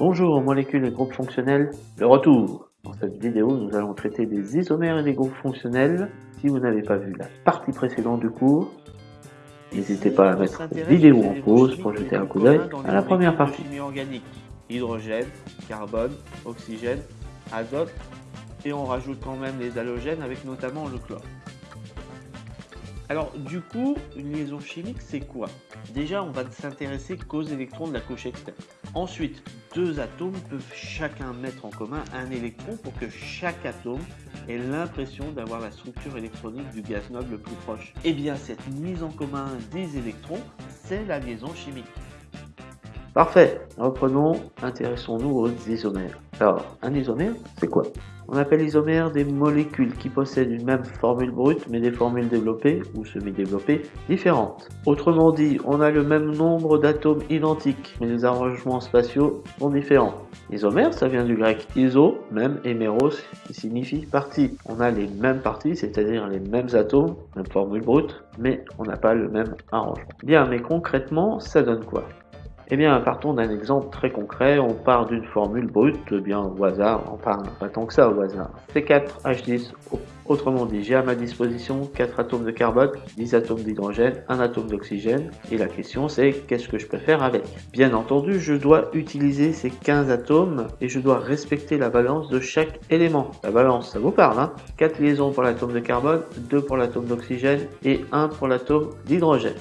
Bonjour molécules et groupes fonctionnels, le retour Dans cette vidéo, nous allons traiter des isomères et des groupes fonctionnels. Si vous n'avez pas vu la partie précédente du cours, n'hésitez pas à mettre la vidéo en pause pour jeter un coup d'œil à la première partie. organique, hydrogène, carbone, oxygène, azote, et on rajoute quand même les halogènes avec notamment le chlore. Alors du coup, une liaison chimique, c'est quoi? Déjà, on va s'intéresser qu'aux électrons de la couche externe. Ensuite, deux atomes peuvent chacun mettre en commun un électron pour que chaque atome ait l'impression d'avoir la structure électronique du gaz noble le plus proche. Eh bien, cette mise en commun des électrons, c'est la liaison chimique. Parfait, reprenons, intéressons-nous aux isomères. Alors, un isomère, c'est quoi? On appelle isomère des molécules qui possèdent une même formule brute, mais des formules développées ou semi-développées différentes. Autrement dit, on a le même nombre d'atomes identiques, mais les arrangements spatiaux sont différents. Isomère, ça vient du grec iso, même, et qui signifie partie. On a les mêmes parties, c'est-à-dire les mêmes atomes, même formule brute, mais on n'a pas le même arrangement. Bien, mais concrètement, ça donne quoi? Eh bien, partons d'un exemple très concret. On part d'une formule brute, bien au hasard, enfin pas tant que ça au hasard. C4H10, autrement dit, j'ai à ma disposition 4 atomes de carbone, 10 atomes d'hydrogène, 1 atome d'oxygène. Et la question c'est qu'est-ce que je peux faire avec? Bien entendu, je dois utiliser ces 15 atomes et je dois respecter la balance de chaque élément. La balance, ça vous parle, hein? 4 liaisons pour l'atome de carbone, 2 pour l'atome d'oxygène et 1 pour l'atome d'hydrogène.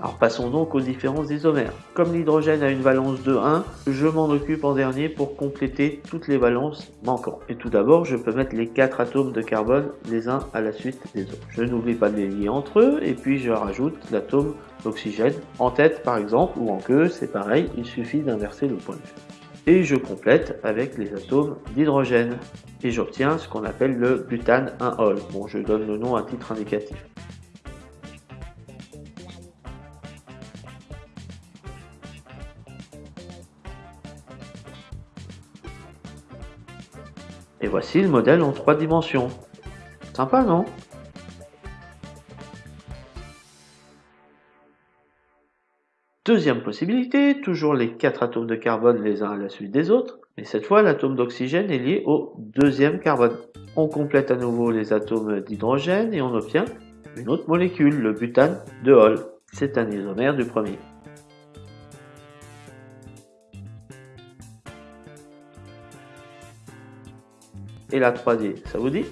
Alors passons donc aux différents isomères. Comme l'hydrogène a une valence de 1, je m'en occupe en dernier pour compléter toutes les valences manquantes. Et tout d'abord, je peux mettre les 4 atomes de carbone les uns à la suite des autres. Je n'oublie pas de les lier entre eux et puis je rajoute l'atome d'oxygène en tête par exemple ou en queue, c'est pareil, il suffit d'inverser le point de vue. Et je complète avec les atomes d'hydrogène et j'obtiens ce qu'on appelle le butane 1-ol. Bon, je donne le nom à titre indicatif. Voici le modèle en trois dimensions. Sympa, non? Deuxième possibilité, toujours les quatre atomes de carbone les uns à la suite des autres, mais cette fois l'atome d'oxygène est lié au deuxième carbone. On complète à nouveau les atomes d'hydrogène et on obtient une autre molécule, le butane de Hall. C'est un isomère du premier. Et la 3D. Ça vous dit?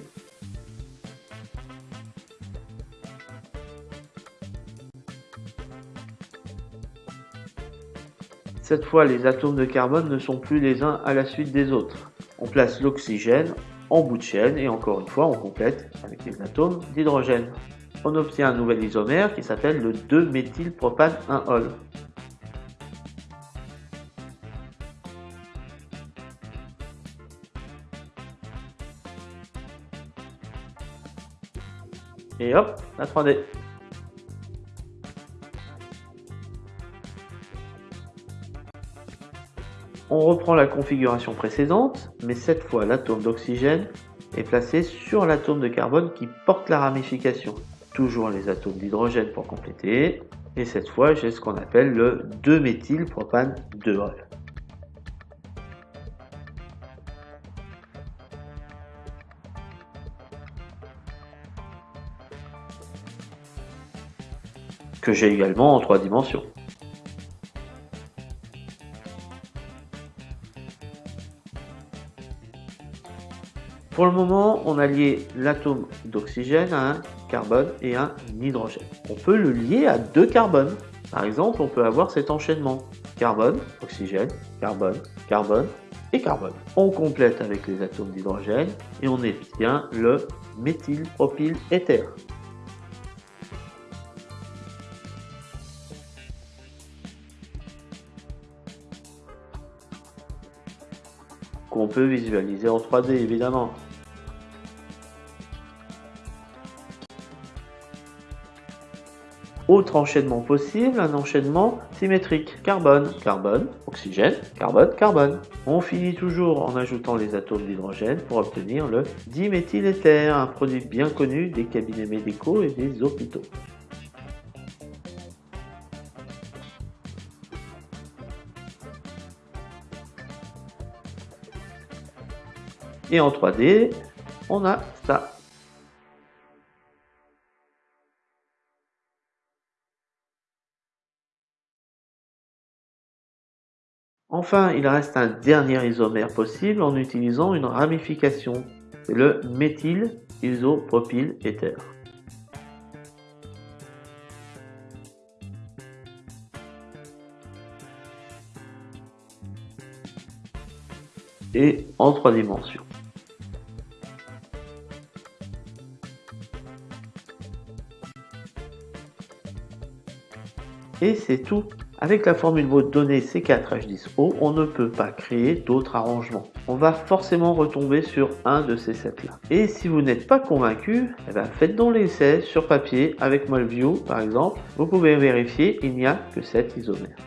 Cette fois, les atomes de carbone ne sont plus les uns à la suite des autres. On place l'oxygène en bout de chaîne et encore une fois, on complète avec les atomes d'hydrogène. On obtient un nouvel isomère qui s'appelle le 2-méthylpropane-1-ol. Et hop, la 3D. On reprend la configuration précédente, mais cette fois l'atome d'oxygène est placé sur l'atome de carbone qui porte la ramification. Toujours les atomes d'hydrogène pour compléter. Et cette fois, j'ai ce qu'on appelle le 2-méthylpropane 2-ol. Que j'ai également en trois dimensions. Pour le moment, on a lié l'atome d'oxygène à un carbone et un hydrogène. On peut le lier à deux carbones. Par exemple, on peut avoir cet enchaînement carbone, oxygène, carbone, carbone et carbone. On complète avec les atomes d'hydrogène et on obtient le méthylpropyléther. Qu'on peut visualiser en 3D évidemment. autre enchaînement possible, un enchaînement symétrique. Carbone, carbone, oxygène, carbone, carbone. On finit toujours en ajoutant les atomes d'hydrogène pour obtenir le diméthyléther, un produit bien connu des cabinets médicaux et des hôpitaux. Et en 3D, on a ça. Enfin, il reste un dernier isomère possible en utilisant une ramification. C'est le méthyl isopropyl éther. Et en trois dimensions. Et c'est tout. Avec la formule mode donnée C4H10O, on ne peut pas créer d'autres arrangements. On va forcément retomber sur un de ces sets-là. Et si vous n'êtes pas convaincu, eh ben faites donc l'essai sur papier avec Molview par exemple. Vous pouvez vérifier, il n'y a que 7 isomères.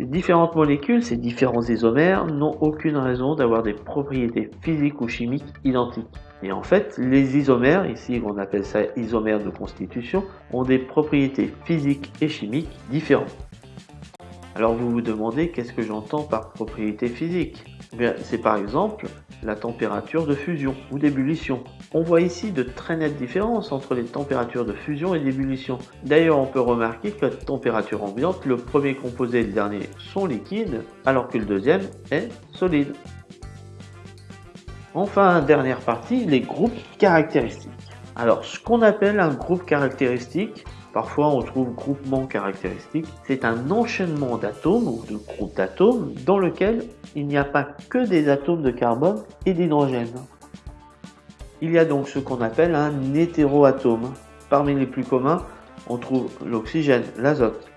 Ces différentes molécules, ces différents isomères, n'ont aucune raison d'avoir des propriétés physiques ou chimiques identiques. Et en fait, les isomères, ici on appelle ça isomères de constitution, ont des propriétés physiques et chimiques différentes. Alors vous vous demandez qu'est-ce que j'entends par propriété physique? Eh C'est par exemple la température de fusion ou d'ébullition. On voit ici de très nettes différences entre les températures de fusion et d'ébullition. D'ailleurs, on peut remarquer que la température ambiante, le premier composé et le dernier sont liquides, alors que le deuxième est solide. Enfin, dernière partie, les groupes caractéristiques. Alors, ce qu'on appelle un groupe caractéristique, Parfois, on trouve groupement caractéristique. C'est un enchaînement d'atomes ou de groupes d'atomes dans lequel il n'y a pas que des atomes de carbone et d'hydrogène. Il y a donc ce qu'on appelle un hétéroatome. Parmi les plus communs, on trouve l'oxygène, l'azote.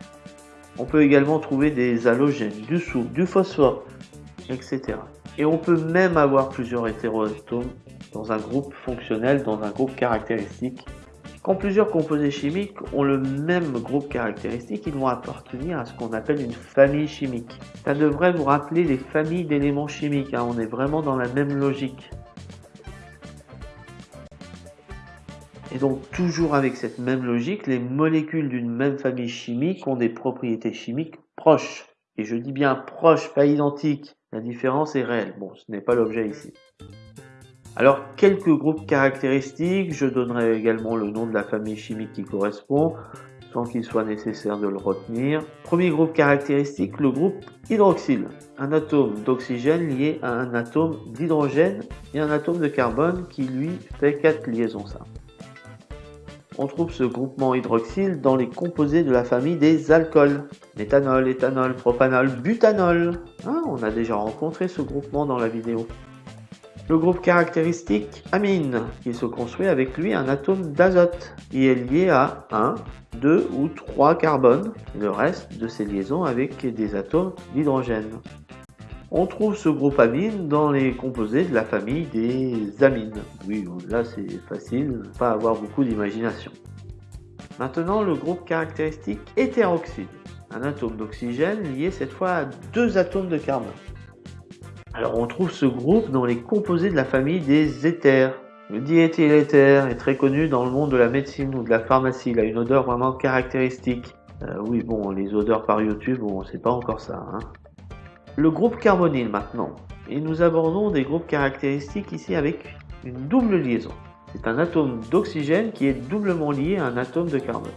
On peut également trouver des halogènes, du soufre, du phosphore, etc. Et on peut même avoir plusieurs hétéroatomes dans un groupe fonctionnel, dans un groupe caractéristique quand plusieurs composés chimiques ont le même groupe caractéristique, ils vont appartenir à ce qu'on appelle une famille chimique. Ça devrait vous rappeler les familles d'éléments chimiques, hein. on est vraiment dans la même logique. Et donc toujours avec cette même logique, les molécules d'une même famille chimique ont des propriétés chimiques proches. Et je dis bien proches, pas identiques. La différence est réelle. Bon, ce n'est pas l'objet ici. Alors, quelques groupes caractéristiques, je donnerai également le nom de la famille chimique qui correspond, sans qu'il soit nécessaire de le retenir. Premier groupe caractéristique, le groupe hydroxyle. Un atome d'oxygène lié à un atome d'hydrogène et un atome de carbone qui lui fait quatre liaisons simples. On trouve ce groupement hydroxyle dans les composés de la famille des alcools. Méthanol, éthanol, propanol, butanol. Ah, on a déjà rencontré ce groupement dans la vidéo. Le groupe caractéristique amine, qui se construit avec lui un atome d'azote, qui est lié à 1, 2 ou 3 carbones, le reste de ces liaisons avec des atomes d'hydrogène. On trouve ce groupe amine dans les composés de la famille des amines. Oui, là c'est facile, pas avoir beaucoup d'imagination. Maintenant, le groupe caractéristique hétéroxyde, un atome d'oxygène lié cette fois à deux atomes de carbone. Alors on trouve ce groupe dans les composés de la famille des éthers. Le diéthyléther est très connu dans le monde de la médecine ou de la pharmacie. Il a une odeur vraiment caractéristique. Euh, oui, bon, les odeurs par YouTube, bon, c'est pas encore ça. Hein. Le groupe carbonyle maintenant. Et nous abordons des groupes caractéristiques ici avec une double liaison. C'est un atome d'oxygène qui est doublement lié à un atome de carbone.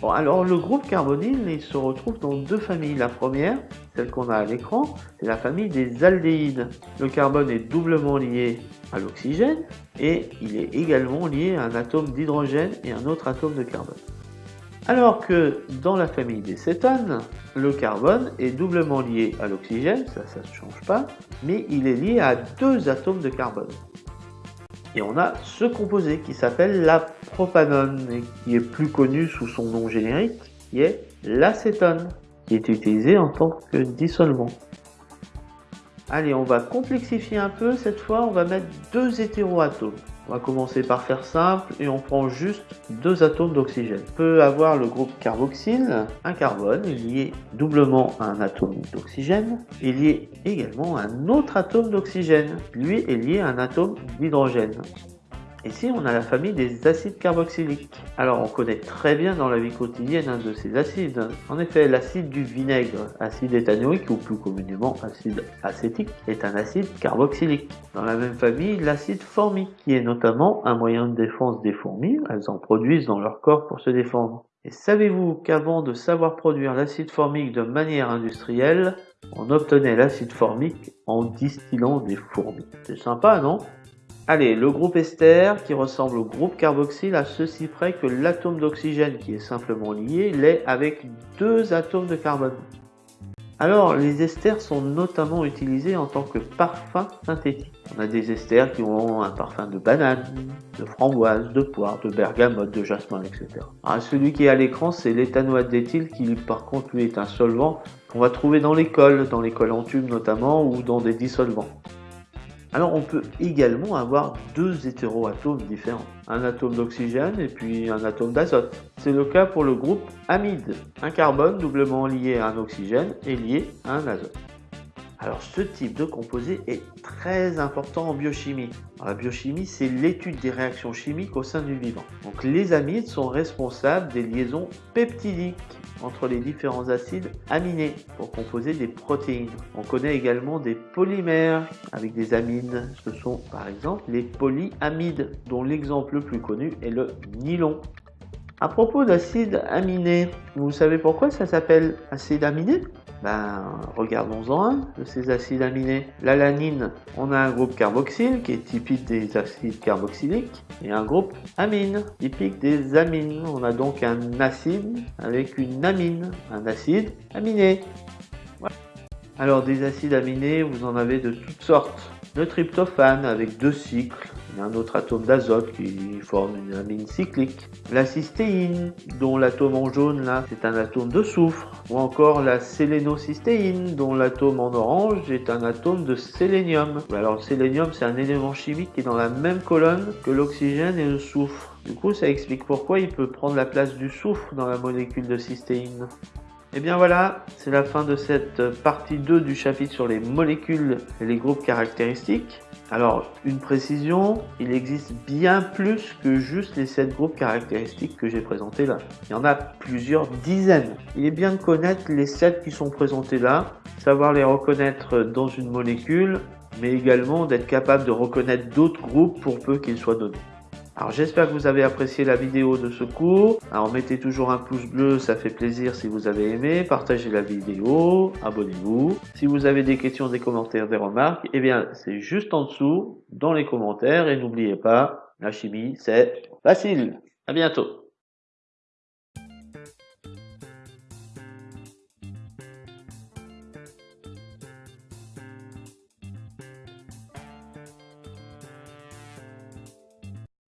Bon, alors le groupe carbonyle, il se retrouve dans deux familles. La première, celle qu'on a à l'écran, c'est la famille des aldéhydes. Le carbone est doublement lié à l'oxygène et il est également lié à un atome d'hydrogène et un autre atome de carbone. Alors que dans la famille des cétones, le carbone est doublement lié à l'oxygène, ça, ça ne change pas, mais il est lié à deux atomes de carbone. Et on a ce composé qui s'appelle la propanone et qui est plus connu sous son nom générique, qui est l'acétone, qui est utilisé en tant que dissolvant. Allez, on va complexifier un peu. Cette fois, on va mettre deux hétéroatomes. On va commencer par faire simple et on prend juste deux atomes d'oxygène. On peut avoir le groupe carboxyle, un carbone lié doublement à un atome d'oxygène et lié également à un autre atome d'oxygène. Lui est lié à un atome d'hydrogène. Ici, on a la famille des acides carboxyliques. Alors, on connaît très bien dans la vie quotidienne un de ces acides. En effet, l'acide du vinaigre, acide éthanoïque ou plus communément acide acétique, est un acide carboxylique. Dans la même famille, l'acide formique, qui est notamment un moyen de défense des fourmis. Elles en produisent dans leur corps pour se défendre. Et savez-vous qu'avant de savoir produire l'acide formique de manière industrielle, on obtenait l'acide formique en distillant des fourmis? C'est sympa, non? Allez, le groupe ester qui ressemble au groupe carboxyle à ceci près que l'atome d'oxygène qui est simplement lié l'est avec deux atomes de carbone. Alors, les esters sont notamment utilisés en tant que parfum synthétique. On a des esters qui ont un parfum de banane, de framboise, de poire, de bergamote, de jasmin, etc. Alors, celui qui est à l'écran, c'est l'éthanoate d'éthyle qui, par contre, lui est un solvant qu'on va trouver dans les cols, dans les cols en tube notamment, ou dans des dissolvants. Alors on peut également avoir deux hétéroatomes différents, un atome d'oxygène et puis un atome d'azote. C'est le cas pour le groupe amide, un carbone doublement lié à un oxygène et lié à un azote. Alors ce type de composé est très important en biochimie. la biochimie, c'est l'étude des réactions chimiques au sein du vivant. Donc les amides sont responsables des liaisons peptidiques entre les différents acides aminés pour composer des protéines. On connaît également des polymères avec des amines. Ce sont par exemple les polyamides dont l'exemple le plus connu est le nylon. À propos d'acides aminés, vous savez pourquoi ça s'appelle acide aminé? Ben, regardons-en un de ces acides aminés. L'alanine, on a un groupe carboxyle qui est typique des acides carboxyliques et un groupe amine typique des amines. On a donc un acide avec une amine, un acide aminé. Alors des acides aminés, vous en avez de toutes sortes. Le tryptophane avec deux cycles, un autre atome d'azote qui forme une amine cyclique. La cystéine, dont l'atome en jaune là, c'est un atome de soufre. Ou encore la sélénocystéine, dont l'atome en orange est un atome de sélénium. Alors le sélénium, c'est un élément chimique qui est dans la même colonne que l'oxygène et le soufre. Du coup, ça explique pourquoi il peut prendre la place du soufre dans la molécule de cystéine. Et eh bien voilà, c'est la fin de cette partie 2 du chapitre sur les molécules et les groupes caractéristiques. Alors, une précision, il existe bien plus que juste les 7 groupes caractéristiques que j'ai présentés là. Il y en a plusieurs dizaines. Il est bien de connaître les 7 qui sont présentés là, savoir les reconnaître dans une molécule, mais également d'être capable de reconnaître d'autres groupes pour peu qu'ils soient donnés. Alors j'espère que vous avez apprécié la vidéo de ce cours. Alors mettez toujours un pouce bleu, ça fait plaisir si vous avez aimé. Partagez la vidéo, abonnez-vous. Si vous avez des questions, des commentaires, des remarques, eh bien c'est juste en dessous dans les commentaires. Et n'oubliez pas, la chimie c'est facile. À bientôt.